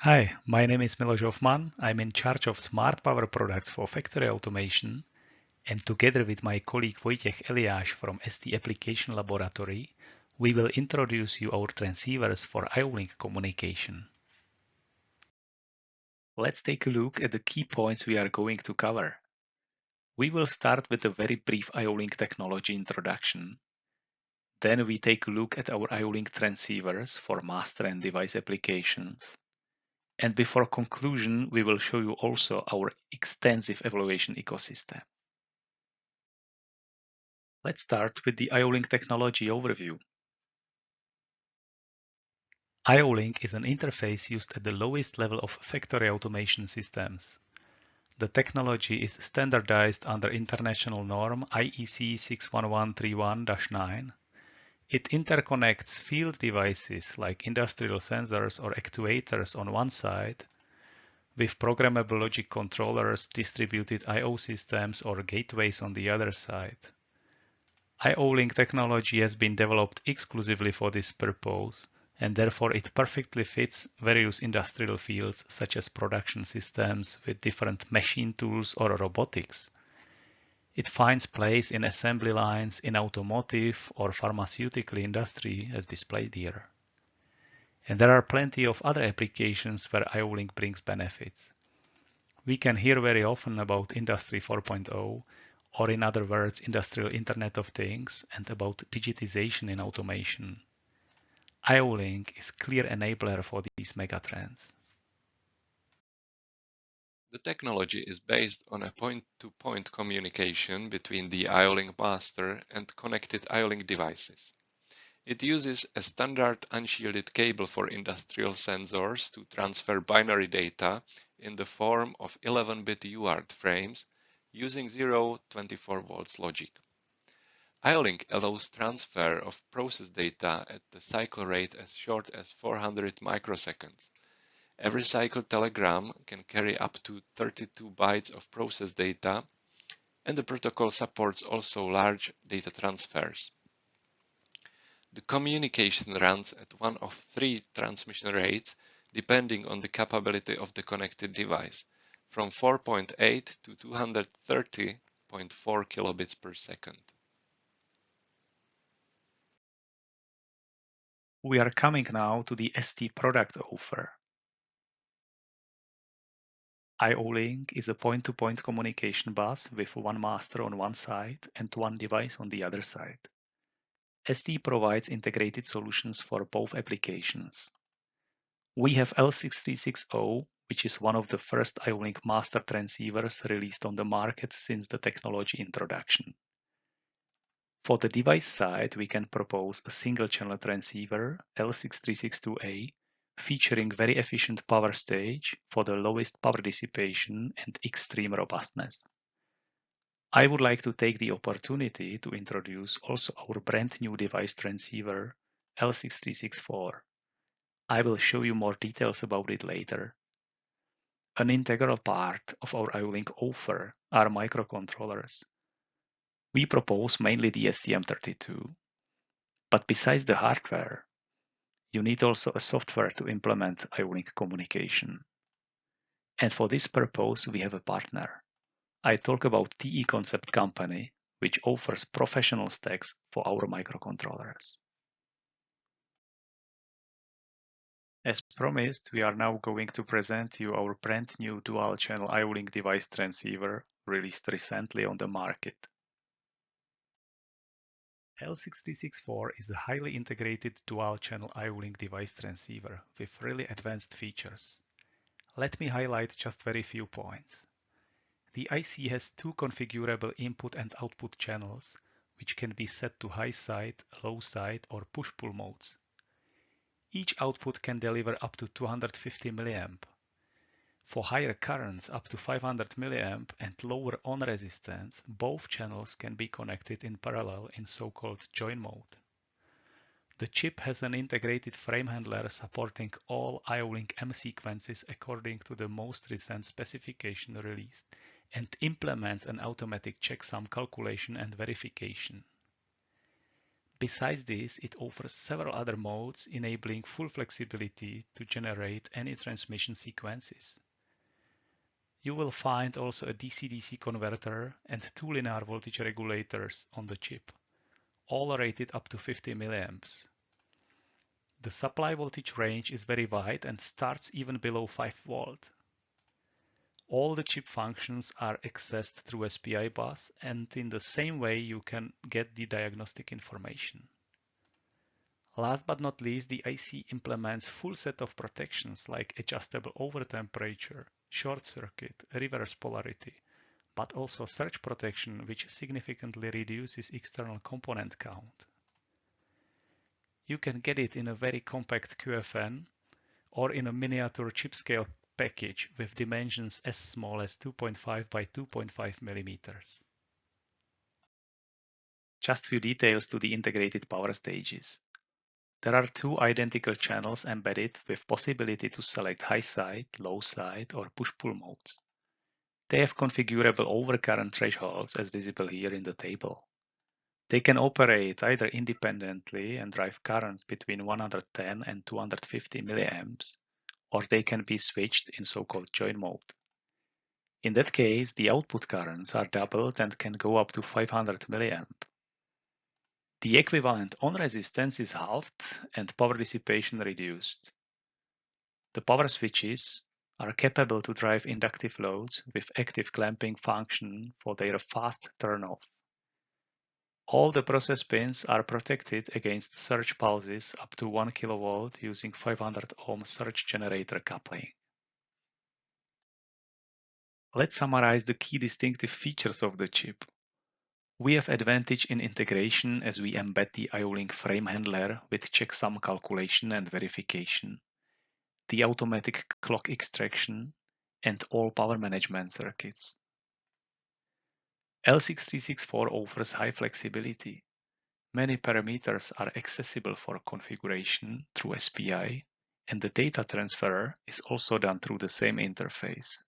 Hi, my name is Miloš Hofman. I'm in charge of smart power products for factory automation. And together with my colleague Vojtěch Eliáš from ST Application Laboratory, we will introduce you our transceivers for IO-Link communication. Let's take a look at the key points we are going to cover. We will start with a very brief IO-Link technology introduction. Then we take a look at our IO-Link transceivers for master and device applications. And before conclusion, we will show you also our extensive evaluation ecosystem. Let's start with the IO-Link technology overview. IO-Link is an interface used at the lowest level of factory automation systems. The technology is standardized under international norm IEC 61131-9 it interconnects field devices like industrial sensors or actuators on one side with programmable logic controllers, distributed I.O. systems or gateways on the other side. IO-Link technology has been developed exclusively for this purpose and therefore it perfectly fits various industrial fields such as production systems with different machine tools or robotics. It finds place in assembly lines in automotive or pharmaceutical industry as displayed here. And there are plenty of other applications where IO-Link brings benefits. We can hear very often about Industry 4.0 or in other words, Industrial Internet of Things and about digitization in automation. IO-Link is clear enabler for these megatrends. The technology is based on a point-to-point -point communication between the IO-Link master and connected IO-Link devices. It uses a standard unshielded cable for industrial sensors to transfer binary data in the form of 11-bit UART frames using 0 24 volts logic. IO-Link allows transfer of process data at the cycle rate as short as 400 microseconds. Every cycle telegram can carry up to 32 bytes of process data, and the protocol supports also large data transfers. The communication runs at one of three transmission rates depending on the capability of the connected device, from 4.8 to 230.4 kilobits per second. We are coming now to the ST product offer. IO-Link is a point-to-point -point communication bus with one master on one side and one device on the other side. ST provides integrated solutions for both applications. We have L6360, which is one of the first IO-Link master transceivers released on the market since the technology introduction. For the device side, we can propose a single channel transceiver, L6362A, featuring very efficient power stage for the lowest power dissipation and extreme robustness. I would like to take the opportunity to introduce also our brand new device transceiver L6364. I will show you more details about it later. An integral part of our IO-Link offer are microcontrollers. We propose mainly the STM32. But besides the hardware, you need also a software to implement IO-Link communication. And for this purpose, we have a partner. I talk about TE Concept Company, which offers professional stacks for our microcontrollers. As promised, we are now going to present you our brand new dual channel IO-Link device transceiver released recently on the market. L6364 is a highly integrated dual-channel IO-Link device transceiver with really advanced features. Let me highlight just very few points. The IC has two configurable input and output channels, which can be set to high side, low side, or push-pull modes. Each output can deliver up to 250 mA for higher currents up to 500 mA and lower on resistance, both channels can be connected in parallel in so-called join mode. The chip has an integrated frame handler supporting all IO-Link M sequences according to the most recent specification released and implements an automatic checksum calculation and verification. Besides this, it offers several other modes enabling full flexibility to generate any transmission sequences. You will find also a DC-DC converter and two linear voltage regulators on the chip, all rated up to 50 milliamps. The supply voltage range is very wide and starts even below 5 volt. All the chip functions are accessed through SPI bus and in the same way you can get the diagnostic information. Last but not least, the IC implements full set of protections like adjustable over temperature, short circuit, reverse polarity, but also surge protection which significantly reduces external component count. You can get it in a very compact QFN or in a miniature chip scale package with dimensions as small as 2.5 by 2.5 millimeters. Just few details to the integrated power stages. There are two identical channels embedded with possibility to select high side, low side or push-pull modes. They have configurable overcurrent thresholds as visible here in the table. They can operate either independently and drive currents between 110 and 250 milliamps or they can be switched in so-called join mode. In that case, the output currents are doubled and can go up to 500 milliamp. The equivalent on resistance is halved and power dissipation reduced. The power switches are capable to drive inductive loads with active clamping function for their fast turn-off. All the process pins are protected against surge pulses up to 1 kV using 500 ohm surge generator coupling. Let's summarize the key distinctive features of the chip. We have advantage in integration as we embed the IO-Link frame handler with checksum calculation and verification, the automatic clock extraction, and all power management circuits. L6364 offers high flexibility. Many parameters are accessible for configuration through SPI, and the data transfer is also done through the same interface.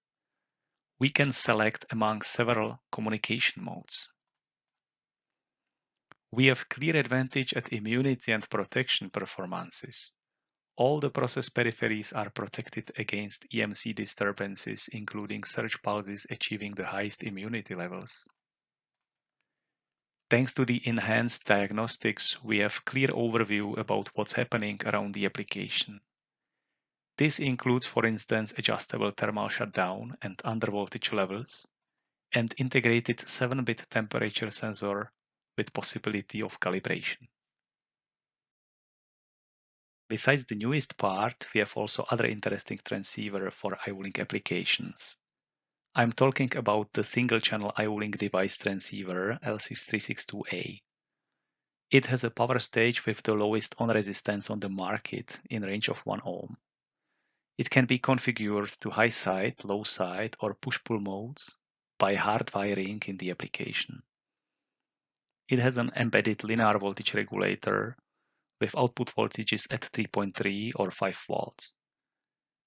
We can select among several communication modes. We have clear advantage at immunity and protection performances. All the process peripheries are protected against EMC disturbances, including surge pulses achieving the highest immunity levels. Thanks to the enhanced diagnostics, we have clear overview about what's happening around the application. This includes, for instance, adjustable thermal shutdown and undervoltage levels, and integrated 7-bit temperature sensor with possibility of calibration. Besides the newest part, we have also other interesting transceiver for IO-Link applications. I'm talking about the single-channel IO-Link device transceiver L6362A. It has a power stage with the lowest on resistance on the market in range of 1 ohm. It can be configured to high side, low side, or push-pull modes by hard wiring in the application. It has an embedded linear voltage regulator with output voltages at 3.3 or 5 volts.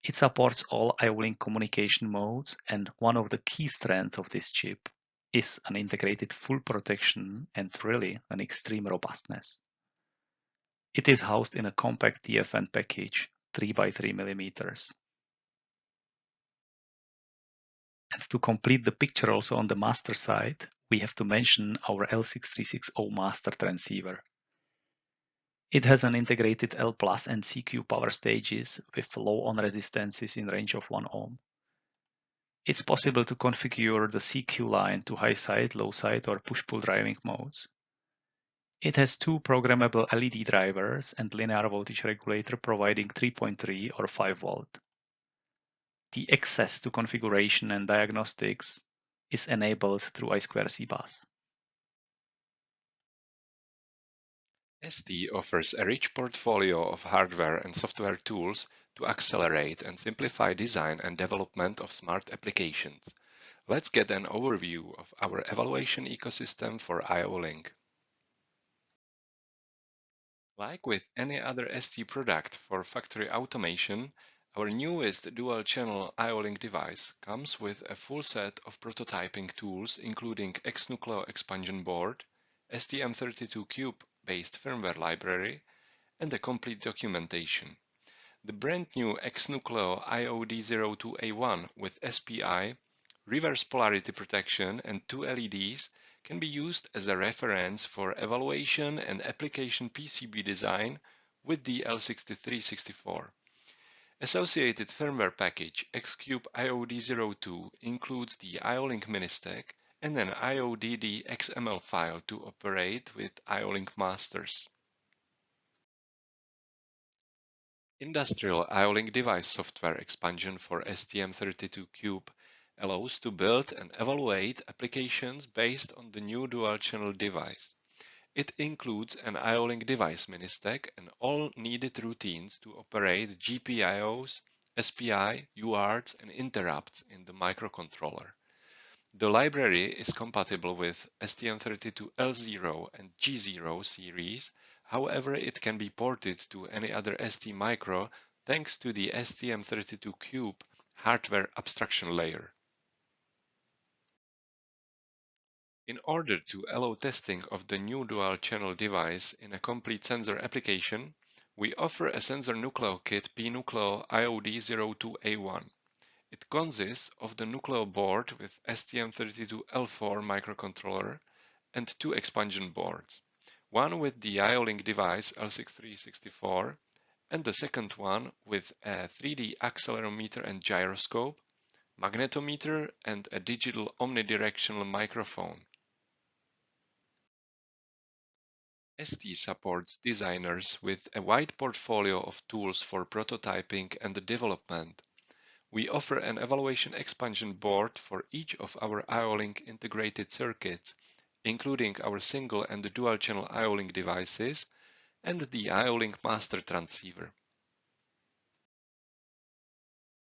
It supports all IO-Link communication modes, and one of the key strengths of this chip is an integrated full protection and really an extreme robustness. It is housed in a compact TFN package, 3 by 3 millimeters. And to complete the picture also on the master side, we have to mention our L6360 master transceiver. It has an integrated L plus and CQ power stages with low on resistances in range of 1 ohm. It's possible to configure the CQ line to high side, low side, or push-pull driving modes. It has two programmable LED drivers and linear voltage regulator providing 3.3 or 5 volt. The access to configuration and diagnostics is enabled through I2C bus. ST offers a rich portfolio of hardware and software tools to accelerate and simplify design and development of smart applications. Let's get an overview of our evaluation ecosystem for IO-Link. Like with any other ST product for factory automation, our newest dual-channel IO-Link device comes with a full set of prototyping tools including XNucleo expansion board, STM32Cube based firmware library, and a complete documentation. The brand new XNucleo IOD02A1 with SPI, reverse polarity protection and two LEDs can be used as a reference for evaluation and application PCB design with the L6364. Associated firmware package Xcube IOD02 includes the IO-Link and an IODD XML file to operate with IO-Link masters. Industrial IO-Link device software expansion for STM32Cube allows to build and evaluate applications based on the new dual-channel device. It includes an IO-Link device mini-stack and all needed routines to operate GPIOs, SPI, UARTs, and interrupts in the microcontroller. The library is compatible with STM32L0 and G0 series However, it can be ported to any other ST micro thanks to the STM32Cube hardware abstraction layer. In order to allow testing of the new dual-channel device in a complete sensor application, we offer a sensor Nucleo kit pNucleo IOD02A1. It consists of the Nucleo board with STM32L4 microcontroller and two expansion boards one with the IO-Link device L6364 and the second one with a 3D accelerometer and gyroscope, magnetometer and a digital omnidirectional microphone. ST supports designers with a wide portfolio of tools for prototyping and development. We offer an evaluation expansion board for each of our IO-Link integrated circuits including our single and dual channel IO-Link devices and the IO-Link master transceiver.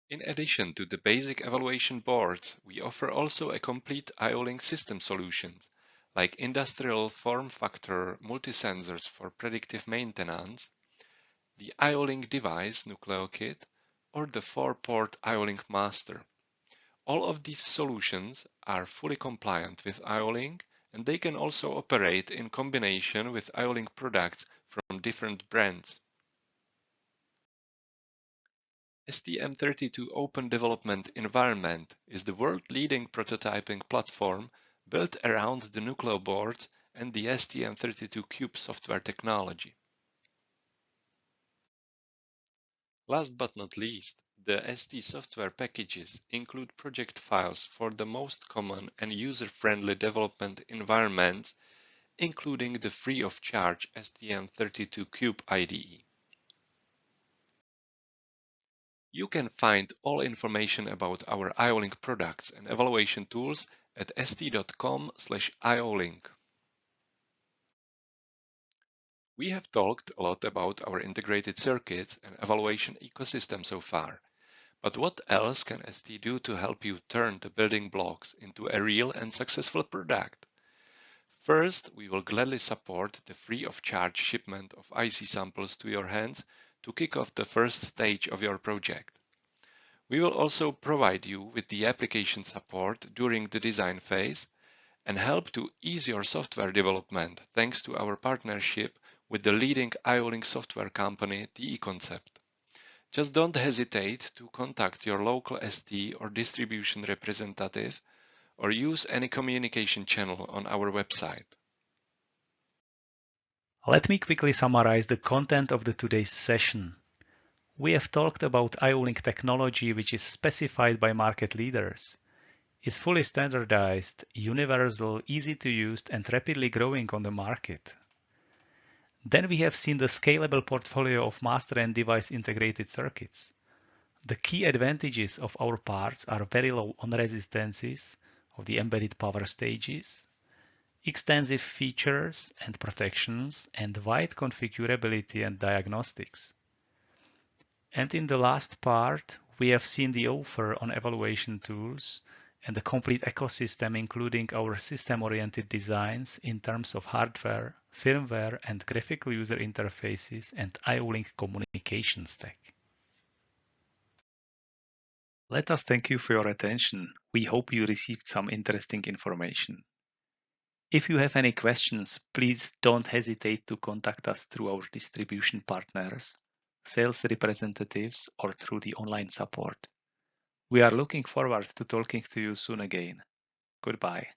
In addition to the basic evaluation boards, we offer also a complete IO-Link system solutions like industrial form factor multi-sensors for predictive maintenance, the IO-Link device Nucleo kit, or the 4-port IO-Link master. All of these solutions are fully compliant with IO-Link and they can also operate in combination with IO-Link products from different brands. STM32 Open Development Environment is the world-leading prototyping platform built around the Nucleo board and the STM32Cube software technology. Last but not least, the ST software packages include project files for the most common and user-friendly development environments, including the free-of-charge STM32Cube IDE. You can find all information about our IO-Link products and evaluation tools at st.com/iolink. We have talked a lot about our integrated circuits and evaluation ecosystem so far. But what else can ST do to help you turn the building blocks into a real and successful product? First, we will gladly support the free of charge shipment of IC samples to your hands to kick off the first stage of your project. We will also provide you with the application support during the design phase and help to ease your software development thanks to our partnership with the leading IO-Link software company, TE Concept. Just don't hesitate to contact your local ST or distribution representative or use any communication channel on our website. Let me quickly summarize the content of the today's session. We have talked about IO-Link technology which is specified by market leaders. It's fully standardized, universal, easy to use and rapidly growing on the market. Then we have seen the scalable portfolio of master and device integrated circuits. The key advantages of our parts are very low on resistances of the embedded power stages, extensive features and protections, and wide configurability and diagnostics. And in the last part, we have seen the offer on evaluation tools and the complete ecosystem including our system-oriented designs in terms of hardware, firmware and graphical user interfaces and IO-Link communication stack. Let us thank you for your attention. We hope you received some interesting information. If you have any questions, please don't hesitate to contact us through our distribution partners, sales representatives, or through the online support. We are looking forward to talking to you soon again. Goodbye.